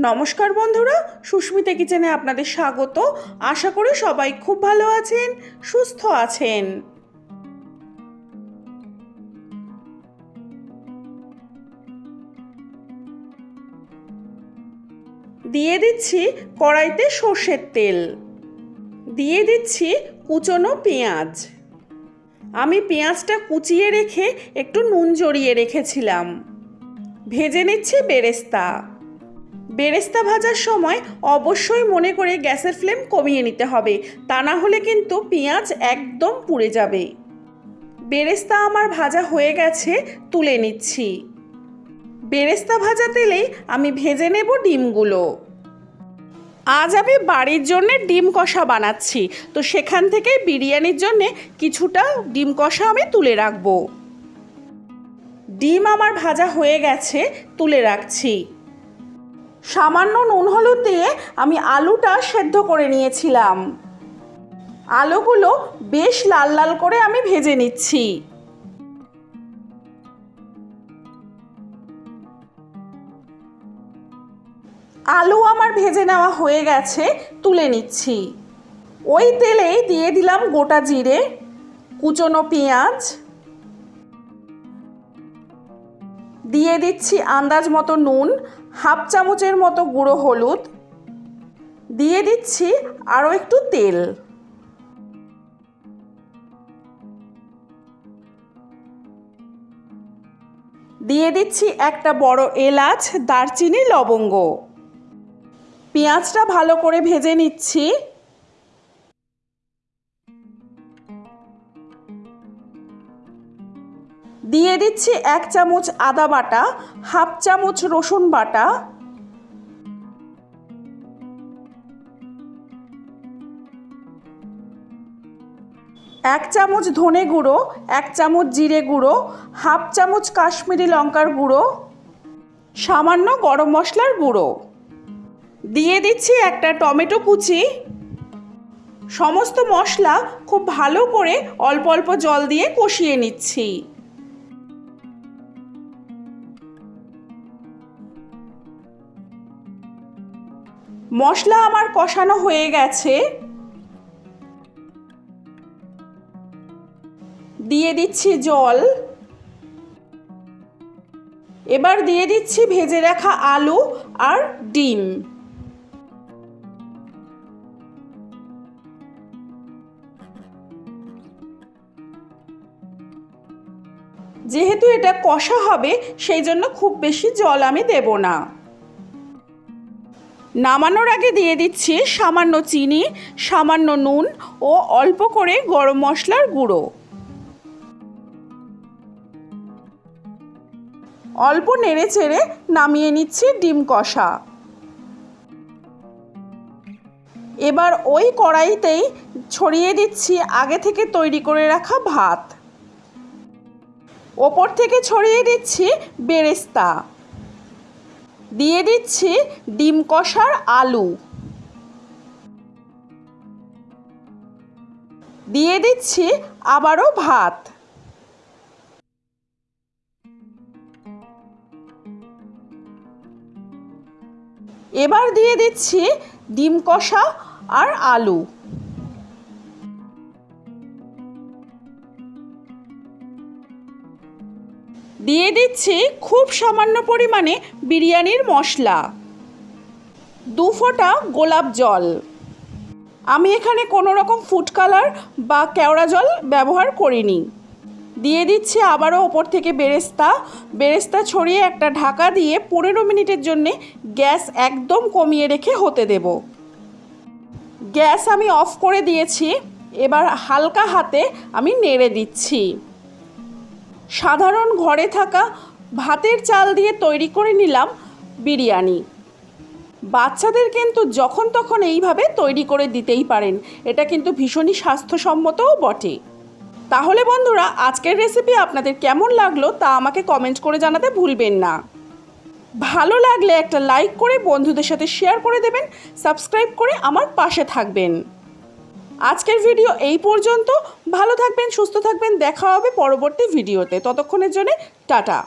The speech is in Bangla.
নমস্কার বন্ধুরা, সুস্মিতা কিচেনে আপনাদের স্বাগত। আশা করি সবাই খুব ভালো আছেন, সুস্থ আছেন। দিয়ে দিচ্ছি কড়াইতে সর্ষের তেল। দিয়ে দিচ্ছি কুচনো পেঁয়াজ। আমি পেঁয়াজটা কুচিয়ে রেখে একটু নুন জড়িয়ে রেখেছিলাম। ভেজে নিচ্ছি বেরেস্তা। বেরেস্তা ভাজার সময় অবশ্যই মনে করে গ্যাসের ফ্লেম কমিয়ে নিতে হবে। তা না হলে কিন্তু পেঁয়াজ একদম পুড়ে যাবে। বেরেস্তা আমার ভাজা হয়ে গেছে, তুলে নিচ্ছি। বেরেস্তা ভাজা তেলেই আমি ভেজে নেব ডিমগুলো। আজ আমি বাড়ির জন্য ডিম কষা বানাচ্ছি, তো সেখান থেকে বিরিয়ানির জন্য কিছুটা ডিম কষা আমি তুলে রাখব। ডিম আমার ভাজা হয়ে গেছে, তুলে রাখছি। সামান্য নুন হলুদ দিয়ে আমি আলুটা সেদ্ধ করে নিয়েছিলাম। আলুগুলো বেশ লাল লাল করে আমি ভেজে নিচ্ছি। আলু আমার ভেজে নেওয়া হয়ে গেছে, তুলে নিচ্ছি। ওই তেলেই দিয়ে দিলাম গোটা জিরে, কুচনো পেঁয়াজ দিয়ে দিচ্ছি আন্দাজ মতো নুন, হাফ চামচের মতো গুঁড়ো হলুদ। দিয়ে দিচ্ছি আরও একটু তেল। দিয়ে দিচ্ছি একটা বড় এলাচ, দারচিনি, লবঙ্গ। পেঁয়াজটা ভালো করে ভেজে নিচ্ছি। দিয়ে দিচ্ছি এক চামচ আদা বাটা, হাফ চামচ রসুন বাটা। এক চামচ ধনে গুঁড়ো, এক চামচ জিরে গুঁড়ো, হাফ চামচ কাশ্মীরি লঙ্কার গুঁড়ো, সামান্য গরম মশলার গুঁড়ো। দিয়ে দিচ্ছি একটা টমেটো কুচি। সমস্ত মশলা খুব ভালো করে অল্প অল্প জল দিয়ে কষিয়ে নিচ্ছি। মশলা আমার কষানো হয়ে গেছে। দিয়ে দিচ্ছি জল। এবার দিয়ে দিচ্ছি ভেজে রাখা আলু আর ডিম। যেহেতু এটা কষা হবে, সেই জন্য খুব বেশি জল আমি দেব না। নামানোর আগে দিয়ে দিচ্ছি সামান্য চিনি, সামান্য নুন ও অল্প করে গরম মশলার গুঁড়ো। অল্প নেড়ে চেড়ে নামিয়ে নিচ্ছি ডিম কষা। এবার ওই কড়াইতেই ছড়িয়ে দিচ্ছি আগে থেকে তৈরি করে রাখা ভাত। ওপর থেকে ছড়িয়ে দিচ্ছি বেরেস্তা। দিয়ে দিচ্ছি ডিম কষার আলু। দিয়ে দিচ্ছি আবারও ভাত। এবার দিয়ে দিচ্ছি ডিম কষা আর আলু। দিয়ে দিচ্ছি খুব সামান্য পরিমাণে বিরিয়ানির মশলা। দু ফোঁটা গোলাপ জল। আমি এখানে কোনো রকম ফুড কালার বা কেওড়া জল ব্যবহার করিনি। দিয়ে দিচ্ছি আবারও ওপর থেকে বেরেস্তা। বেরেস্তা ছড়িয়ে একটা ঢাকা দিয়ে পনেরো মিনিটের জন্যে গ্যাস একদম কমিয়ে রেখে হতে দেব। গ্যাস আমি অফ করে দিয়েছি। এবার হালকা হাতে আমি নেড়ে দিচ্ছি। সাধারণ ঘরে থাকা ভাতের চাল দিয়ে তৈরি করে নিলাম বিরিয়ানি। বাচ্চাদের কিন্তু যখন তখন এইভাবে তৈরি করে দিতেই পারেন। এটা কিন্তু ভীষণই স্বাস্থ্যসম্মতও বটে। তাহলে বন্ধুরা, আজকের রেসিপি আপনাদের কেমন লাগল তা আমাকে কমেন্ট করে জানাতে ভুলবেন না। ভালো লাগলে একটা লাইক করে বন্ধুদের সাথে শেয়ার করে দেবেন সাবস্ক্রাইব করে আমার পাশে থাকবেন। আজকের ভিডিও এই পর্যন্ত। ভালো থাকবেন, সুস্থ থাকবেন। দেখা হবে পরবর্তী ভিডিওতে। ততক্ষণের জন্যে টাটা।